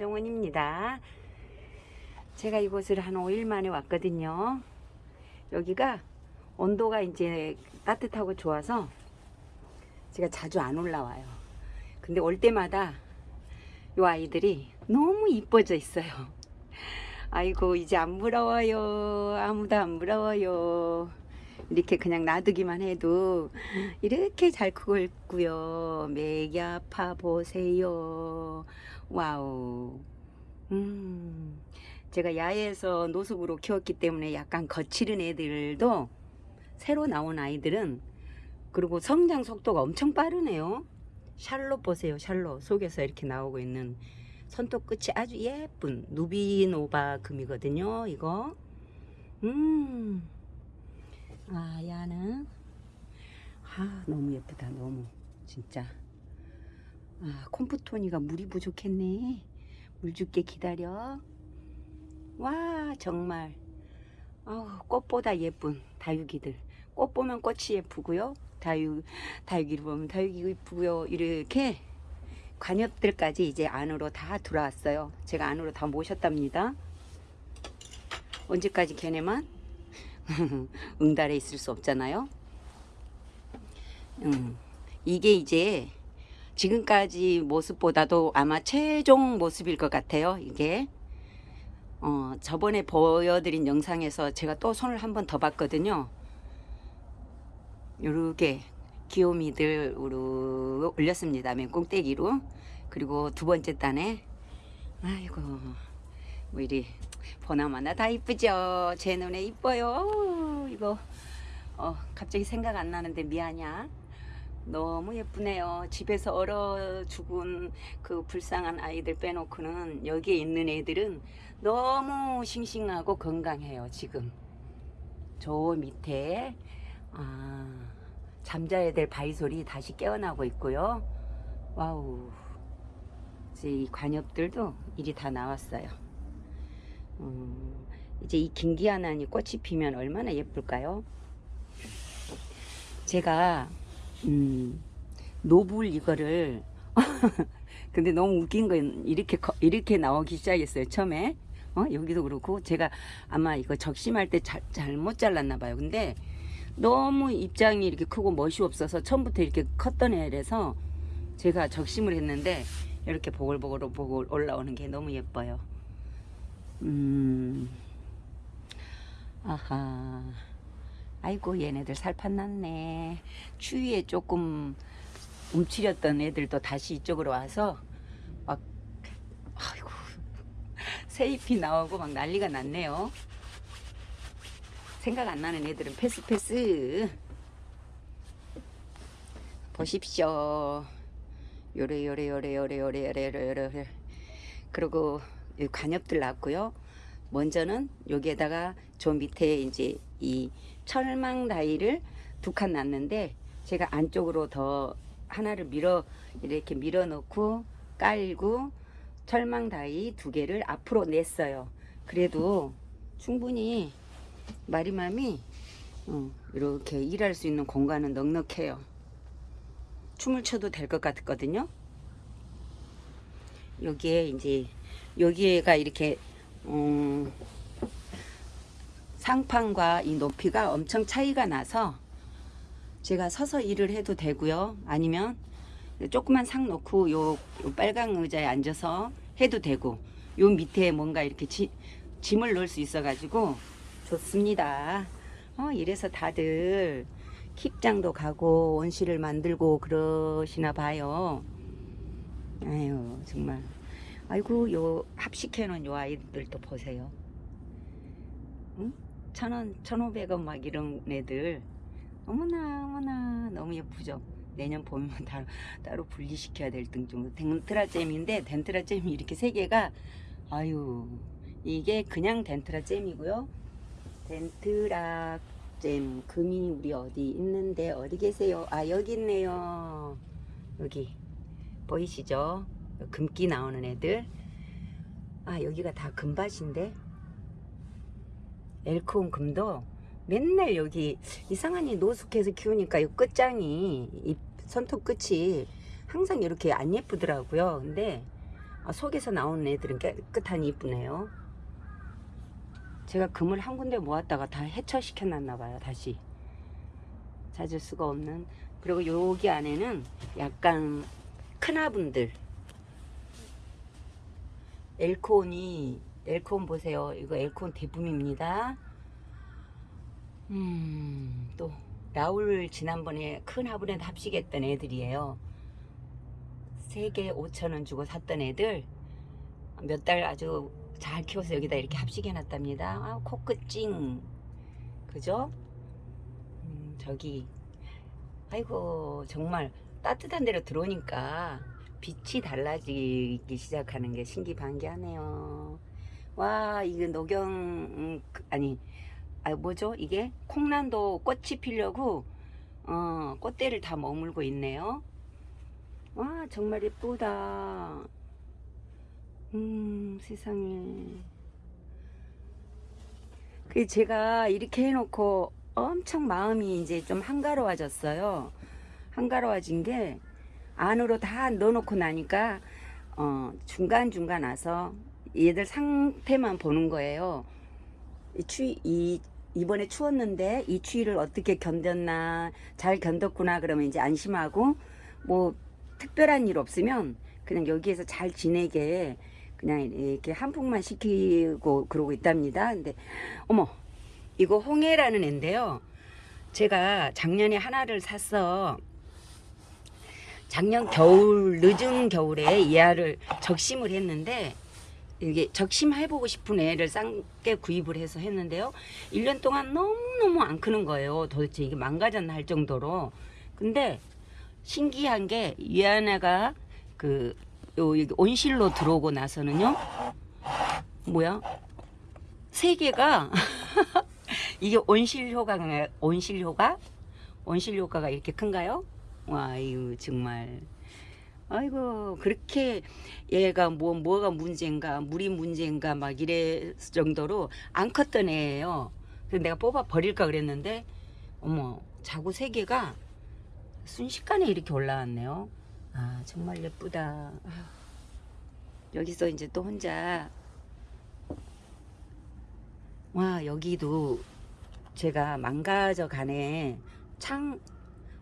김정원입니다. 제가 이곳을 한 5일 만에 왔거든요. 여기가 온도가 이제 따뜻하고 좋아서 제가 자주 안 올라와요. 근데 올 때마다 이 아이들이 너무 이뻐져 있어요. 아이고 이제 안 부러워요. 아무도 안 부러워요. 이렇게 그냥 놔두기만 해도 이렇게 잘 크고 있고요. 맥이 아파 보세요. Wow. 음. 제가 야외에서 노숙으로 키웠기 때문에 약간 거칠은 애들도 새로 나온 아이들은 그리고 성장 속도가 엄청 빠르네요. 샬롯 보세요. 샬롯 속에서 이렇게 나오고 있는 손톱 끝이 아주 예쁜 루비노바 금이거든요. 이거. 음. 아, 야는 아, 너무 예쁘다. 너무 진짜. 아, 콤프토니가 물이 부족했네. 물 줄게 기다려. 와, 정말. 아, 꽃보다 예쁜 다육이들. 꽃 보면 꽃이 예쁘고요. 다육 다육이를 보면 다육이 예쁘고요. 이렇게 관엽들까지 이제 안으로 다 들어왔어요. 제가 안으로 다 모셨답니다. 언제까지 걔네만 응달에 있을 수 없잖아요. 음, 이게 이제 지금까지 모습보다도 아마 최종 모습일 것 같아요. 이게 어, 저번에 보여드린 영상에서 제가 또 손을 한 번 더 봤거든요. 요렇게 귀요미들으로 올렸습니다. 맨 꽁대기로. 그리고 두 번째 단에 아이고 뭐 이리 보나마나 다 이쁘죠. 제 눈에 이뻐요. 이거 어, 갑자기 생각 안 나는데 미안이야. 너무 예쁘네요. 집에서 얼어 죽은 그 불쌍한 아이들 빼놓고는 여기에 있는 애들은 너무 싱싱하고 건강해요. 지금 저 밑에 아, 잠자야 될 바위솔이 다시 깨어나고 있고요. Wow. 이제 이 관엽들도 잎이 다 나왔어요. 음, 이제 이 긴기아난이 꽃이 피면 얼마나 예쁠까요? 제가 음, 노블 이거를. 근데 너무 웃긴 건 이렇게 커- 이렇게 나오기 시작했어요 처음에. 어 여기도 그렇고 제가 아마 이거 적심할 때 잘, 잘못 잘랐나 봐요. 근데 너무 입장이 이렇게 크고 멋이 없어서 처음부터 이렇게 컸던 애라서 제가 적심을 했는데 이렇게 보글보글 보글 올라오는 게 너무 예뻐요. 음. 아하 아이고 얘네들 살판 났네. 추위에 조금 움츠렸던 애들도 다시 이쪽으로 와서 막 아이고 새잎이 나오고 막 난리가 났네요. 생각 안 나는 애들은 패스 패스. 보십시오. 요래 요래 요래 요래 요래 요래 요래 요래 그리고 이 관엽들 났고요. 먼저는 여기에다가 저 밑에 이제 이 철망 다이를 두 칸 놨는데 제가 안쪽으로 더 하나를 밀어 이렇게 밀어 넣고 깔고 철망 다이 두 개를 앞으로 냈어요. 그래도 충분히 마리맘이 어, 이렇게 일할 수 있는 공간은 넉넉해요. 춤을 춰도 될 것 같거든요. 여기에 이제 여기가 이렇게 음, 상판과 이 높이가 엄청 차이가 나서 제가 서서 일을 해도 되고요. 아니면 조그만 상 놓고 요, 요 빨강 의자에 앉아서 해도 되고 요 밑에 뭔가 이렇게 지, 짐을 넣을 수 있어 가지고 좋습니다. 어, 이래서 다들 킵장도 가고 원실을 만들고 그러시나 봐요. 아유 정말 아이고 요 합식해 놓은 요 아이들도 보세요. 응? 천원, 천오백 원 막 이런 애들 어머나 어머나 너무 예쁘죠. 내년 봄이면 따로, 따로 분리시켜야 될 등 정도 덴트라잼인데 덴트라잼이 이렇게 세 개가 아유 이게 그냥 덴트라잼이고요. 덴트라잼 금이 우리 어디 있는데 어디 계세요? 아 여기 있네요. 여기 보이시죠? 금기 나오는 애들 아 여기가 다 금밭인데 엘크온 금도 맨날 여기 이상하니 노숙해서 키우니까 이 끝장이 이 손톱 끝이 항상 이렇게 안 예쁘더라고요. 근데 아, 속에서 나온 애들은 깨끗하니 이쁘네요. 제가 금을 한 군데 모았다가 다 해처시켜 놨나 봐요. 다시 찾을 수가 없는. 그리고 여기 안에는 약간 큰 화분들. 엘콘이 엘콘 보세요. 이거 엘콘 대품입니다. 음, 또 라울 지난번에 큰 화분에 합식했던 애들이에요. 3개 5천원 주고 샀던 애들 몇 달 아주 잘 키워서 여기다 이렇게 합식해 놨답니다. 아, 코끝 찡. 그죠? 음, 저기 아이고 정말 따뜻한 데로 들어오니까 빛이 달라지기 시작하는 게 신기반기하네요. 와 이게 녹용 음, 그- 아니 아 뭐죠 이게 콩란도 꽃이 피려고 어 꽃대를 다 머물고 있네요. 와 정말 예쁘다. 음 세상에. 그 제가 이렇게 해놓고 엄청 마음이 이제 좀 한가로워졌어요. 한가로워진 게 안으로 다 넣어놓고 나니까 어 중간 중간 와서 얘들 상태만 보는 거예요. 이 추위 이 이번에 추웠는데 이 추위를 어떻게 견뎠나 잘 견뎠구나 그러면 이제 안심하고 뭐 특별한 일 없으면 그냥 여기에서 잘 지내게 그냥 이렇게 한풍만 시키고 그러고 있답니다. 근데 어머 이거 홍해라는 애인데요. 제가 작년에 하나를 샀어. 작년 겨울 늦은 겨울에 이 알을 적심을 했는데 이게 적심해보고 싶은 애를 싼게 구입을 해서 했는데요. 1년 동안 너무너무 안 크는 거예요. 도대체 이게 망가졌나 할 정도로. 근데 신기한 게이 하나가 그 요, 온실로 들어오고 나서는요. 뭐야? 세 개가 이게 온실 효과가 온실 효과? 온실 효과가 이렇게 큰가요? 와, 이거 정말 아이고 그렇게 얘가 뭐 뭐가 문제인가 물이 문제인가 막 이래 정도로 안 컸던 애예요. 그래서 내가 뽑아 버릴까 그랬는데 어머 자구 세 개가 순식간에 이렇게 올라왔네요. 아 정말 예쁘다. 여기서 이제 또 혼자 와 여기도 제가 망가져 가네 창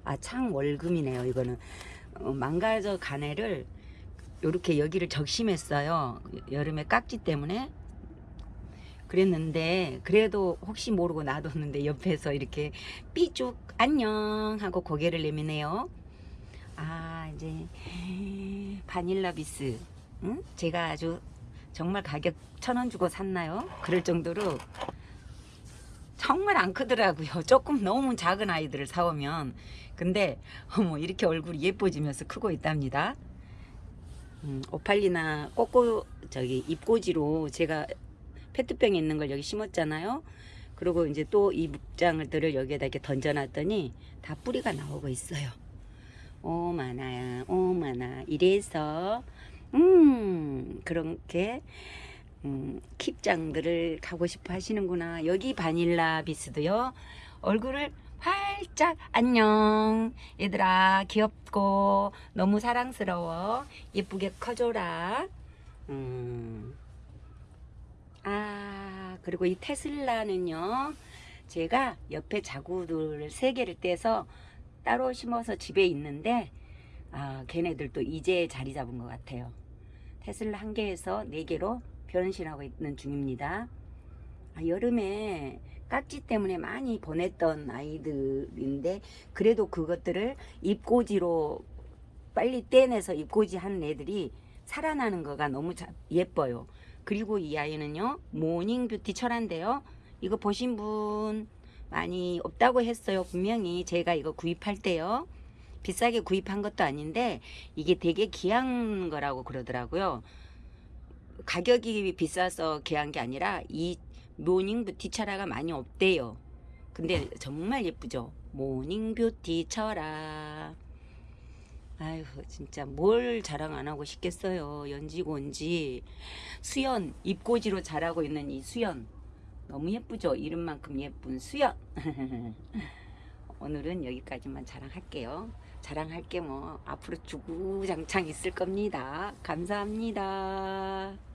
아 창 월금이네요 이거는 어, 망가져 가네를 요렇게 여기를 적심했어요 여름에 깍지 때문에 그랬는데 그래도 혹시 모르고 놔뒀는데 옆에서 이렇게 삐쭉 안녕 하고 고개를 내미네요 아 이제 바닐라 비스 응? 제가 아주 정말 가격 천 원 주고 샀나요? 그럴 정도로 정말 안 크더라고요. 조금 너무 작은 아이들을 사오면. 근데 어머 이렇게 얼굴이 예뻐지면서 크고 있답니다. 음, 오팔리나 꼬꼬 저기 잎꽂이로 제가 페트병에 있는 걸 여기 심었잖아요. 그리고 이제 또 이 묵장들을 여기에다 이렇게 던져놨더니 다 뿌리가 나오고 있어요. 오마나야 오마나 이래서 음 그렇게 음, 킵장들을 가고 싶어 하시는구나. 여기 바닐라 비스도요. 얼굴을 활짝 안녕 얘들아 귀엽고 너무 사랑스러워 예쁘게 커줘라. 음. 아 그리고 이 테슬라는요. 제가 옆에 자구들 세 개를 떼서 따로 심어서 집에 있는데 아 걔네들도 이제 자리 잡은 것 같아요. 테슬라 한 개에서 네 개로 변신하고 있는 중입니다. 아, 여름에 깍지 때문에 많이 보냈던 아이들인데 그래도 그것들을 잎꽂이로 빨리 떼내서 잎꽂이 한 애들이 살아나는 거가 너무 자, 예뻐요. 그리고 이 아이는요 Morning Beauty 철환데요. 이거 보신 분 많이 없다고 했어요. 분명히 제가 이거 구입할 때요. 비싸게 구입한 것도 아닌데 이게 되게 귀한 거라고 그러더라고요. 가격이 비싸서 귀한 게 아니라 이 Morning Beauty 철화가 많이 없대요. 근데 정말 예쁘죠. Morning Beauty 철화. 아휴 진짜 뭘 자랑 안 하고 싶겠어요. 연지곤지 수연 입꼬지로 자라고 있는 이 수연 너무 예쁘죠. 이름만큼 예쁜 수연. 오늘은 여기까지만 자랑할게요. 자랑할 게 뭐 앞으로 주구장창 있을 겁니다. 감사합니다.